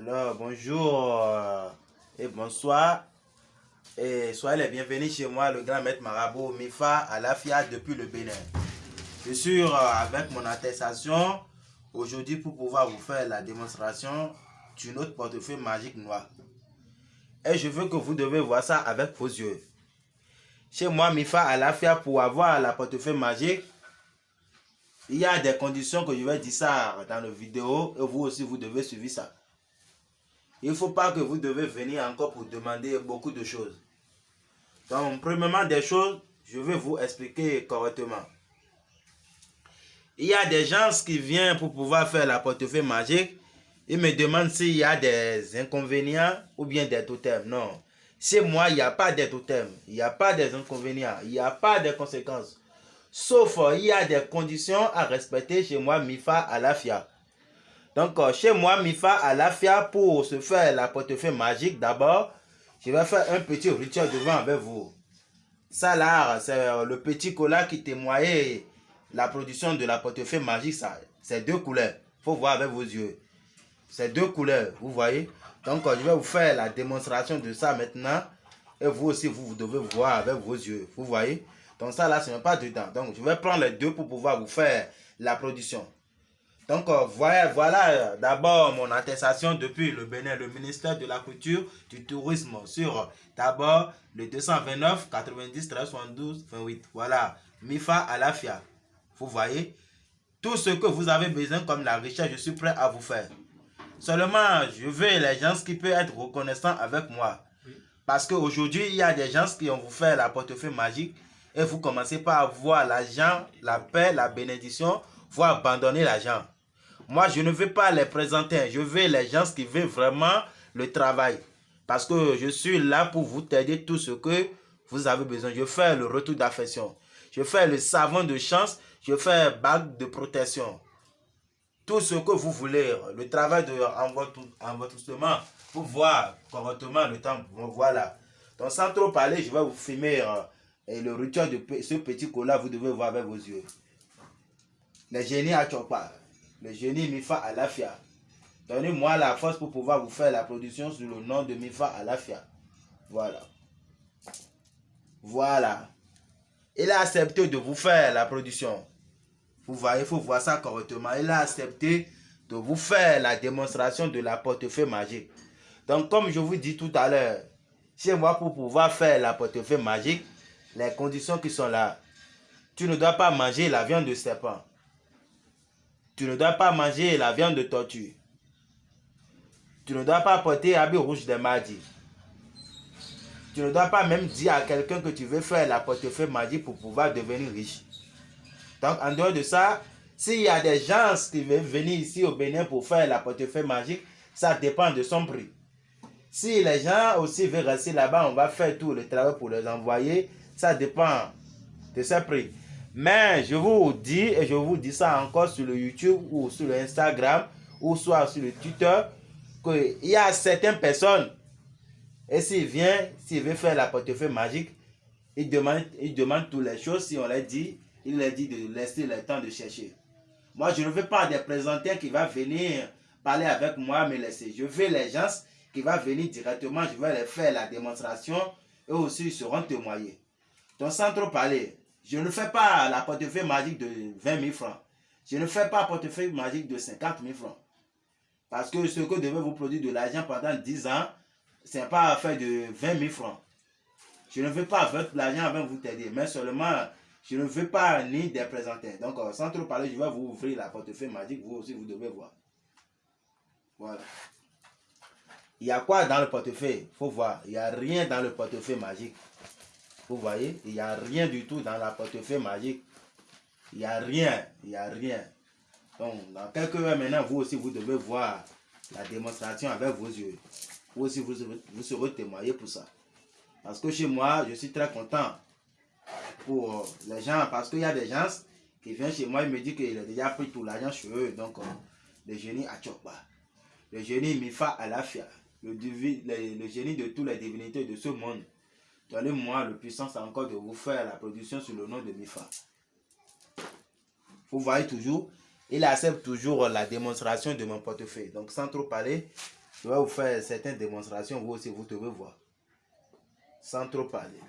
Alors, bonjour euh, et bonsoir. Et soyez les bienvenus chez moi, le grand maître marabout Mifa Alafia depuis le Bénin. Je suis euh, avec mon attestation aujourd'hui pour pouvoir vous faire la démonstration d'une autre portefeuille magique noir. Et je veux que vous devez voir ça avec vos yeux. Chez moi, Mifa Alafia, pour avoir la portefeuille magique, il y a des conditions que je vais dire ça dans la vidéo et vous aussi vous devez suivre ça. Il ne faut pas que vous devez venir encore pour demander beaucoup de choses. Donc, premièrement des choses, je vais vous expliquer correctement. Il y a des gens qui viennent pour pouvoir faire la portefeuille magique. Ils me demandent s'il y a des inconvénients ou bien des totems. Non. Chez moi, il n'y a pas de totems. Il n'y a pas des inconvénients. Il n'y a pas de conséquences. Sauf, il y a des conditions à respecter chez moi, MIFA à la FIA. Donc, euh, chez moi, Mifa à la FIA, pour se faire la portefeuille magique, d'abord, je vais faire un petit rituel devant avec vous. Ça là, c'est euh, le petit cola qui témoignait la production de la portefeuille magique. Ça, c'est deux couleurs. Il faut voir avec vos yeux. C'est deux couleurs, vous voyez. Donc, euh, je vais vous faire la démonstration de ça maintenant. Et vous aussi, vous, vous devez voir avec vos yeux. Vous voyez. Donc, ça là, ce n'est pas dedans. Donc, je vais prendre les deux pour pouvoir vous faire la production. Donc, euh, voilà, voilà euh, d'abord mon attestation depuis le Bénin, le ministère de la Culture, du Tourisme, sur d'abord le 229 90 13 72 28. Voilà, MIFA à la FIA. Vous voyez, tout ce que vous avez besoin comme la recherche, je suis prêt à vous faire. Seulement, je veux les gens qui peuvent être reconnaissants avec moi. Parce qu'aujourd'hui, il y a des gens qui ont vous fait la portefeuille magique et vous commencez par avoir l'argent, la paix, la bénédiction, vous abandonner l'argent. Moi, je ne veux pas les présenter. Je veux les gens qui veulent vraiment le travail. Parce que je suis là pour vous aider tout ce que vous avez besoin. Je fais le retour d'affection. Je fais le savon de chance. Je fais bague de protection. Tout ce que vous voulez. Le travail de envoûtement pour voir correctement le temps. Voilà. Donc sans trop parler, je vais vous filmer euh, et le rituel de ce petit cola. Vous devez voir avec vos yeux. Les génies à Chopa le génie Mifa Alafia. Donnez-moi la force pour pouvoir vous faire la production sous le nom de Mifa Alafia. Voilà. Voilà. Il a accepté de vous faire la production. Vous voyez, il faut voir ça correctement. Il a accepté de vous faire la démonstration de la portefeuille magique. Donc, comme je vous dis tout à l'heure, chez moi, pour pouvoir faire la portefeuille magique, les conditions qui sont là, tu ne dois pas manger la viande de serpent. Tu ne dois pas manger la viande de tortue. Tu ne dois pas porter habit rouge des mardis. Tu ne dois pas même dire à quelqu'un que tu veux faire la portefeuille magie pour pouvoir devenir riche. Donc, en dehors de ça, s'il y a des gens qui veulent venir ici au Bénin pour faire la portefeuille magique, ça dépend de son prix. Si les gens aussi veulent rester là-bas, on va faire tout le travail pour les envoyer. Ça dépend de ce prix. Mais je vous dis, et je vous dis ça encore sur le YouTube ou sur le Instagram ou soit sur le Twitter, qu'il y a certaines personnes, et s'il vient, s'il veut faire la portefeuille magique, il demande, il demande toutes les choses. Si on leur dit, il leur dit de laisser le temps de chercher. Moi, je ne veux pas des présenteurs qui vont venir parler avec moi, me laisser. Je veux les gens qui vont venir directement, je vais leur faire la démonstration et aussi ils seront témoignés. Donc, sans trop parler, je ne fais pas la portefeuille magique de 20 000 francs. Je ne fais pas la portefeuille magique de 50 000 francs. Parce que ce que devait vous produire de l'argent pendant 10 ans, ce n'est pas affaire de 20 000 francs. Je ne veux pas votre l'argent avant vous t'aider, mais seulement, je ne veux pas ni des présenter. Donc, euh, sans trop parler, je vais vous ouvrir la portefeuille magique. Vous aussi, vous devez voir. Voilà. Il y a quoi dans le portefeuille? Il faut voir. Il n'y a rien dans le portefeuille magique. Vous voyez, il n'y a rien du tout dans la portefeuille magique. Il n'y a rien, il n'y a rien. Donc, dans quelques heures maintenant, vous aussi, vous devez voir la démonstration avec vos yeux. Vous aussi, vous, vous serez témoigné pour ça. Parce que chez moi, je suis très content pour les gens. Parce qu'il y a des gens qui viennent chez moi, ils me disent qu'il a déjà pris tout l'argent chez eux. Donc, euh, le génie Achokba, le génie Mifa Alafia, le, le, le génie de toutes les divinités de ce monde. Donnez-moi le puissance encore de vous faire la production sur le nom de Mifa. Vous voyez toujours, il accepte toujours la démonstration de mon portefeuille. Donc sans trop parler, Je vais vous faire certaines démonstrations, vous aussi, vous devez voir. Sans trop parler.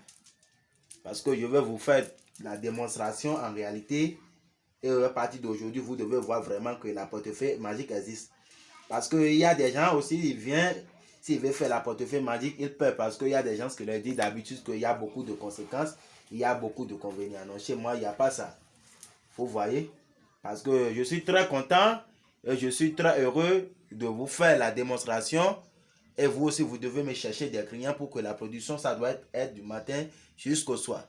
Parce que je vais vous faire la démonstration en réalité. Et à partir d'aujourd'hui, vous devez voir vraiment que la portefeuille magique existe. Parce qu'il y a des gens aussi, ils viennent, s'ils veulent faire la portefeuille magique, ils peuvent. Parce qu'il y a des gens qui leur disent d'habitude qu'il y a beaucoup de conséquences, il y a beaucoup de convénients. Non, chez moi, il n'y a pas ça. Vous voyez? Parce que je suis très content et je suis très heureux de vous faire la démonstration. Et vous aussi, vous devez me chercher des clients pour que la production, ça doit être, du matin jusqu'au soir.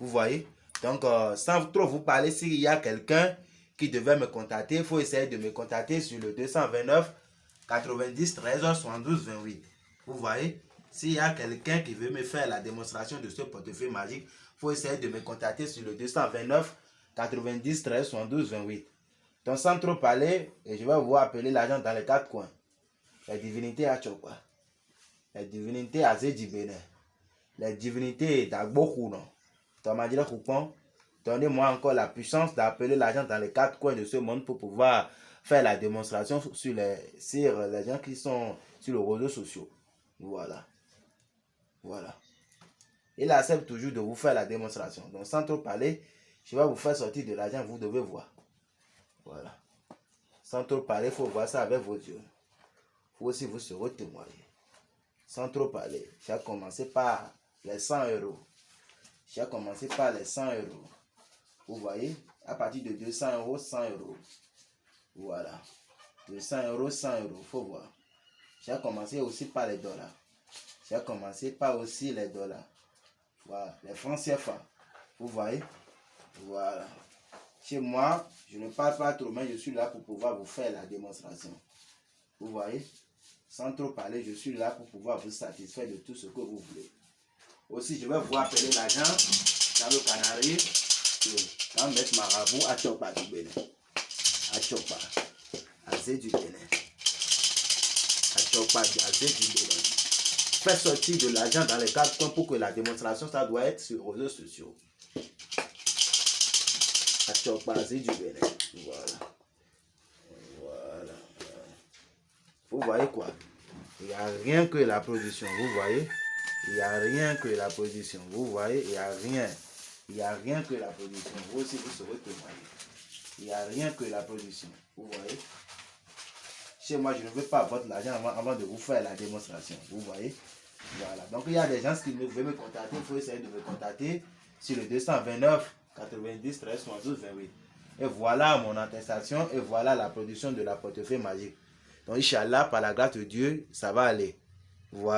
Vous voyez? Donc, euh, sans trop vous parler, s'il y a quelqu'un qui devait me contacter, il faut essayer de me contacter sur le 229 90 13 72 28. Vous voyez S'il y a quelqu'un qui veut me faire la démonstration de ce portefeuille magique, il faut essayer de me contacter sur le 229 90 13 72 28. Donc sans trop parler, je vais vous appeler l'argent dans les quatre coins. Les divinités à Chokwa, les divinités à Zedjibene, les divinités d'Agbokuno. Donnez-moi encore la puissance d'appeler l'argent dans les quatre coins de ce monde pour pouvoir faire la démonstration sur les, sur les gens qui sont sur les réseaux sociaux. Voilà. Voilà. Il accepte toujours de vous faire la démonstration. Donc sans trop parler, je vais vous faire sortir de l'argent, vous devez voir. Voilà. Sans trop parler, il faut voir ça avec vos yeux. Faut aussi vous serez témoigner. Sans trop parler, j'ai commencé par les 100 euros. J'ai commencé par les 100 euros. Vous voyez, à partir de 200 euros, 100 euros. Voilà. 200 euros, 100 euros. Faut voir. J'ai commencé aussi par les dollars. J'ai commencé par aussi les dollars. Voilà. Les francs CFA. Vous voyez? Voilà. Chez moi, je ne parle pas trop, mais je suis là pour pouvoir vous faire la démonstration. Vous voyez? Sans trop parler, je suis là pour pouvoir vous satisfaire de tout ce que vous voulez. Aussi, je vais vous appeler l'agent dans le Canari. Quand mettre marabout à Chopa du Bénin. À Chopa. À Zé du Bénin. À Chopa, à Zé du Bénin. Faites sortir de l'argent dans les quatre coins pour que la démonstration, ça doit être sur les réseaux sociaux du Bénin. Voilà. Voilà. Vous voyez quoi? Il n'y a rien que la position. Vous voyez? Il n'y a rien que la position. Vous voyez? Il n'y a rien. Il n'y a rien que la position. Vous aussi, vous serez témoigner. Il n'y a rien que la position. Vous voyez? Chez moi, je ne veux pas votre argent avant, avant de vous faire la démonstration. Vous voyez? Voilà. Donc, il y a des gens qui veulent me contacter. Il faut essayer de me contacter sur le 229 90 13 72 28. Et voilà mon attestation et voilà la production de la portefeuille magique. Donc, Inch'Allah, par la grâce de Dieu, ça va aller. Voilà.